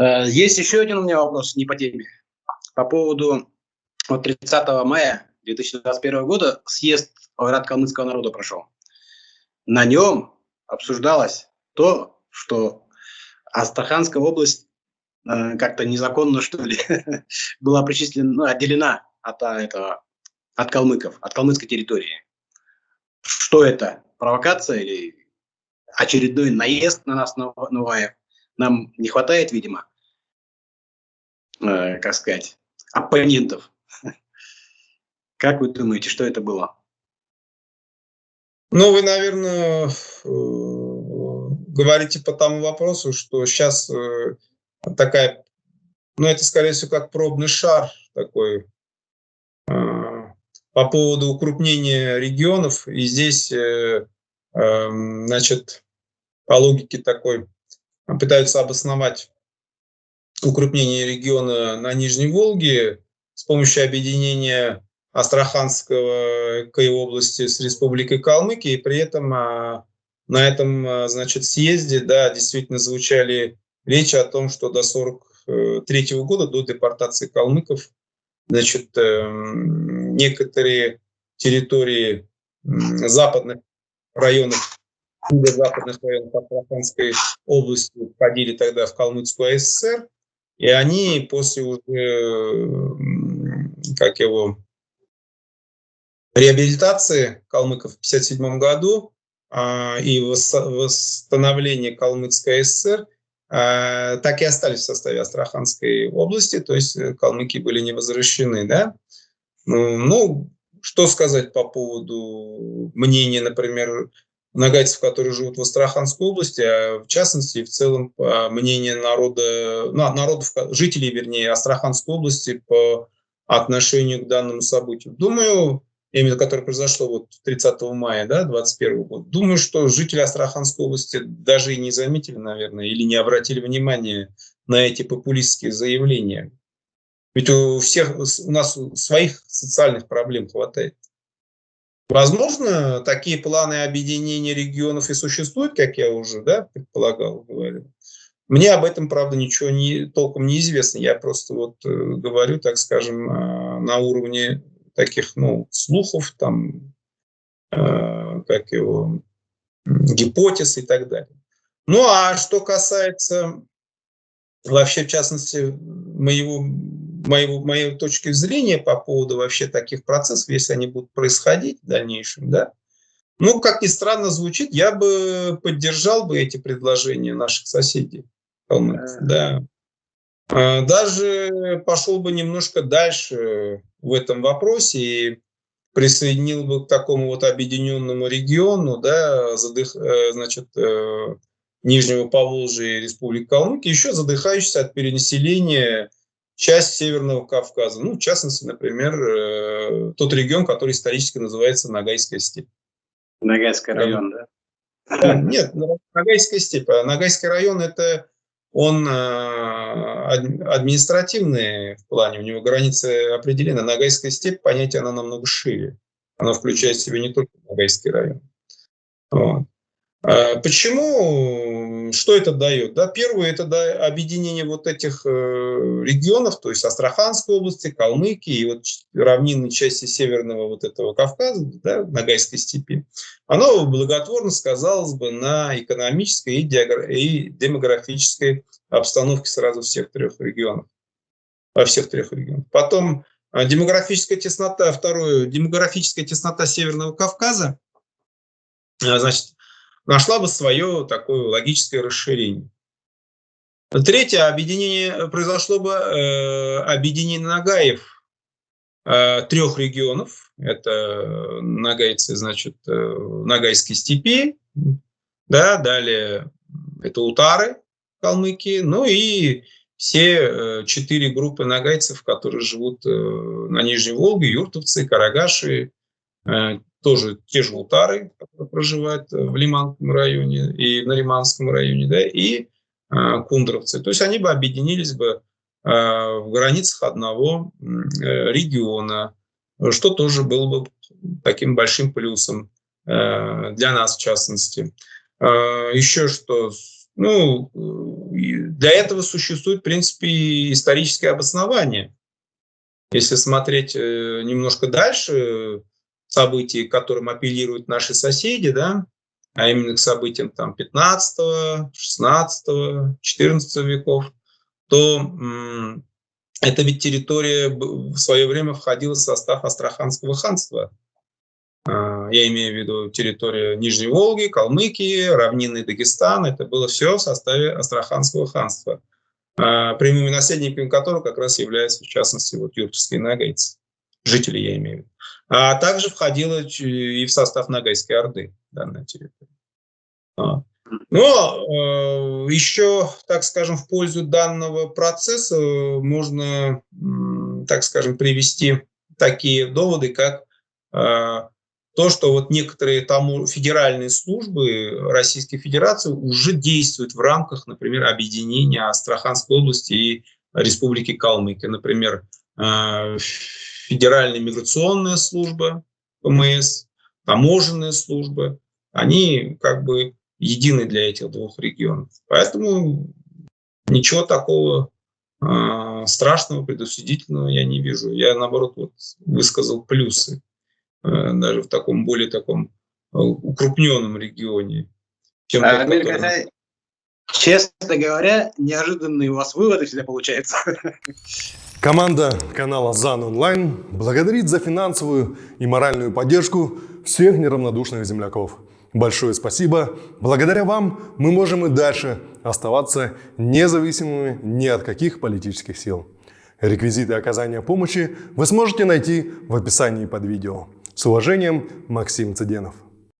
Э, есть еще один у меня вопрос, не по теме. По поводу вот 30 мая 2021 года съезд Ойрат калмыцкого народа прошел. На нем обсуждалось то, что Астраханская область э, как-то незаконно, что ли, была причислена, ну, отделена от а, этого, от калмыков, от калмыцкой территории. Что это? Провокация или очередной наезд на нас, Новаев? Нам не хватает, видимо, э, как сказать, оппонентов. Как вы думаете, что это было? Ну, вы, наверное, э, говорите по тому вопросу, что сейчас э, такая, ну, это, скорее всего, как пробный шар такой по поводу укрупнения регионов. И здесь, значит, по логике такой пытаются обосновать укрупнение региона на Нижней Волге с помощью объединения Астраханского области с Республикой Калмыкия, и при этом а, на этом, а, значит, съезде, да, действительно звучали речи о том, что до 43 -го года, до депортации калмыков, значит, эм, некоторые территории западных районов, западных районов Астраханской области входили тогда в Калмыцкую ССР, и они после уже, как его, реабилитации калмыков в 1957 году а, и восстановления Калмыцкой ССР а, так и остались в составе Астраханской области, то есть э, калмыки были не возвращены. Да? Ну, ну, что сказать по поводу мнения, например, нагайцев, которые живут в Астраханской области, а в частности, в целом мнение народа, ну, народов, жителей, вернее, Астраханской области по отношению к данному событию. Думаю, именно которое произошло вот 30 мая да, 2021 года, думаю, что жители Астраханской области даже и не заметили, наверное, или не обратили внимания на эти популистские заявления. Ведь у всех у нас своих социальных проблем хватает. Возможно, такие планы объединения регионов и существуют, как я уже да, предполагал, говорил. Мне об этом, правда, ничего не, толком не известно. Я просто вот э, говорю, так скажем, э, на уровне таких, ну, слухов, там, э, как его, гипотез и так далее. Ну, а что касается вообще, в частности, моего, моего, моей точки зрения по поводу вообще таких процессов, если они будут происходить в дальнейшем, да, ну, как ни странно звучит, я бы поддержал бы эти предложения наших соседей. Да. А, даже пошел бы немножко дальше в этом вопросе и присоединил бы к такому вот объединенному региону, да, задых, э, значит, э, Нижнего Поволжья и Республики Калмыкия, еще задыхающийся от перенаселения часть Северного Кавказа. Ну, в частности, например, э, тот регион, который исторически называется Ногайская степь. Ногайский район, да? да? Нет, Ногайская степь. А Ногайский район – это он административный в плане, у него границы определены. Ногайская степь, понятие, она намного шире. Она включает в себя не только Ногайский район. Вот. А почему? Что это дает? Да, первое, это да, объединение вот этих э, регионов, то есть Астраханской области, Калмыкии и вот равнинной части северного вот этого Кавказа, да, Ногайской степи. Оно благотворно сказалось бы на экономической и, и демографической обстановке сразу всех трех регионов. Во всех трех регионах. Потом а, демографическая теснота, второе, демографическая теснота Северного Кавказа, а, значит, нашла бы свое такое логическое расширение. Третье объединение произошло бы э, объединение Нагаев э, трех регионов. Это нагайцы, значит, э, Нагайской степи, да, далее это Утары, Калмыкии, ну и все э, четыре группы нагайцев, которые живут э, на Нижней Волге, юртовцы, карагаши, э, тоже те же утары, которые проживают в Лиманском районе и на Лиманском районе, да, и э, кундровцы. То есть они бы объединились бы э, в границах одного э, региона, что тоже было бы таким большим плюсом э, для нас в частности. Э, еще что, Ну, для этого существует, в принципе, историческое обоснование. Если смотреть э, немножко дальше, события, к которым апеллируют наши соседи, да, а именно к событиям там, 15, 16, 14 веков, то это ведь территория в свое время входила в состав Астраханского ханства. А, я имею в виду территорию Нижней Волги, Калмыкии, равнинный Дагестан. Это было все в составе Астраханского ханства, а, прямыми наследниками которого как раз являются, в частности, вот юртовские нагайцы. Жители, я имею в виду. А также входила и в состав Нагайской Орды данная территория. А. Но э, еще, так скажем, в пользу данного процесса можно, так скажем, привести такие доводы, как э, то, что вот некоторые тому федеральные службы Российской Федерации уже действуют в рамках, например, объединения Астраханской области и Республики Калмыкия. Например, э, Федеральная миграционная служба, ПМС, таможенная служба, они как бы едины для этих двух регионов. Поэтому ничего такого э, страшного, предусудительного я не вижу. Я, наоборот, вот высказал плюсы э, даже в таком более таком э, укрупненном регионе. Чем а, тот, который... Честно говоря, неожиданные у вас выводы всегда получаются. Команда канала ЗАН Онлайн благодарит за финансовую и моральную поддержку всех неравнодушных земляков. Большое спасибо. Благодаря вам мы можем и дальше оставаться независимыми ни от каких политических сил. Реквизиты оказания помощи вы сможете найти в описании под видео. С уважением, Максим Цыденов.